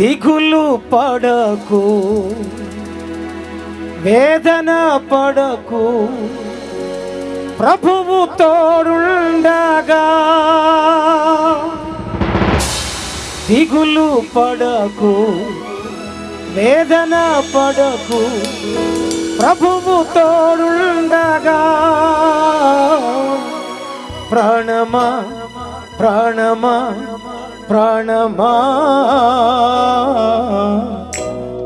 దిగులు పడకు వేదన పడకు ప్రభువు తోడుండగా. దిగులు పడకు వేదన పడకు ప్రభువు తోడుండగా. ప్రాణమా ప్రాణమా ప్రాణమా?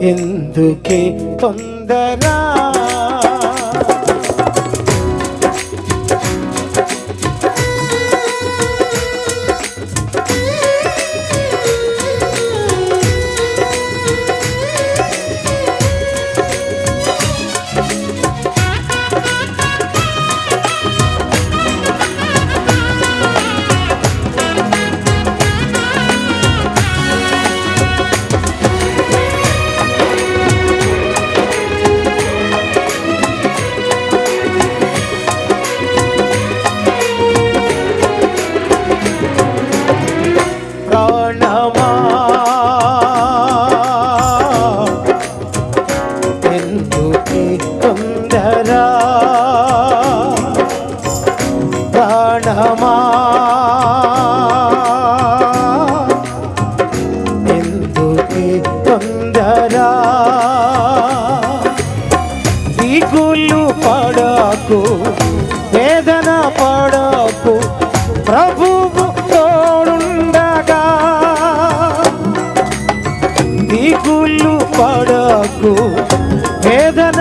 ఎందుకే తొందరా? ఎందుకే తొందరా దిగులు పడకు వేదన పడకు ప్రభువు తోడుండగా. దిగులు పడకు వేదన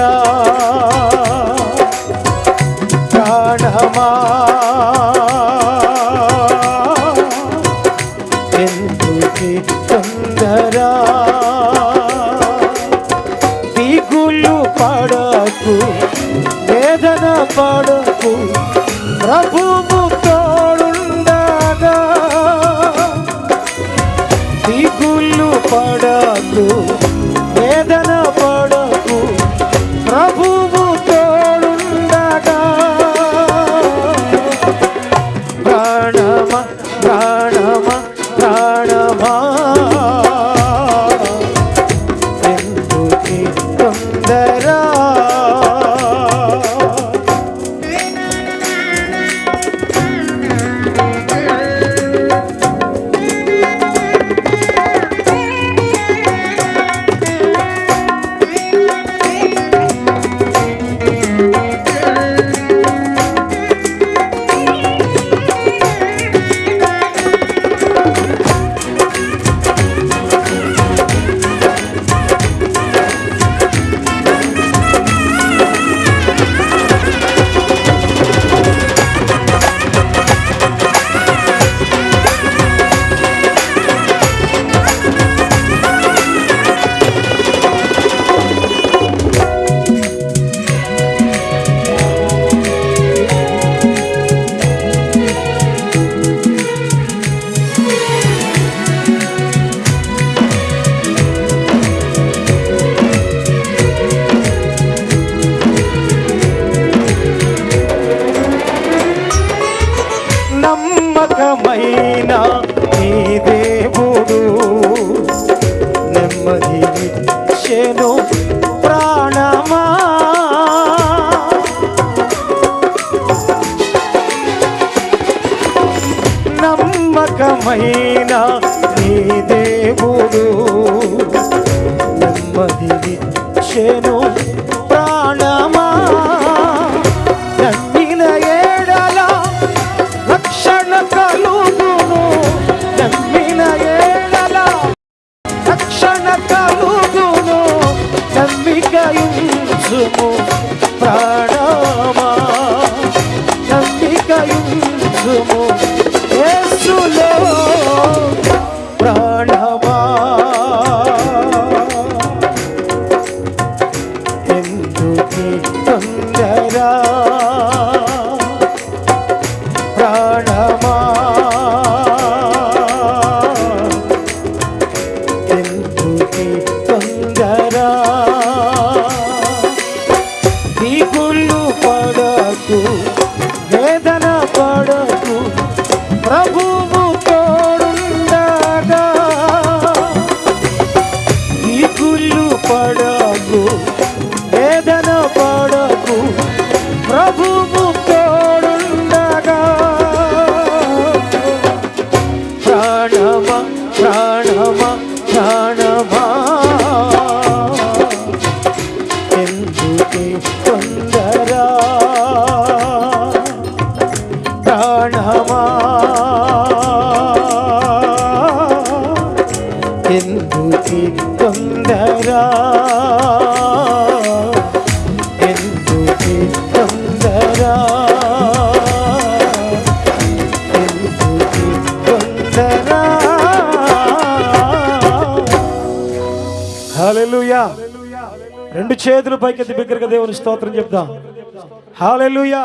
తొందరా ప్రాణమా. ఎందుకే తొందరా? దిగులు పడకు వేదన పడకు ప్రభువు నిత్యమైన నీ దేవుడు. నెమ్మది నెమ్మదినిచ్చెను ప్రాణమా. నమ్మిన ఏడల రక్షణ కలుగును. నమ్మిన ఏడల రక్షణ కలుగును. నమ్మికయుంచుము ప్రాణమా. నమ్మికయుంచుము ఎందుకి తొందరా? ఎందుకి తొందరా? ఎందుకి తొందరా? హల్లెలూయా. రెండు చేతులు పైకెత్తి బిగ్గరగా దేవుని స్తోత్రం చెప్దాం. హాలెలుయా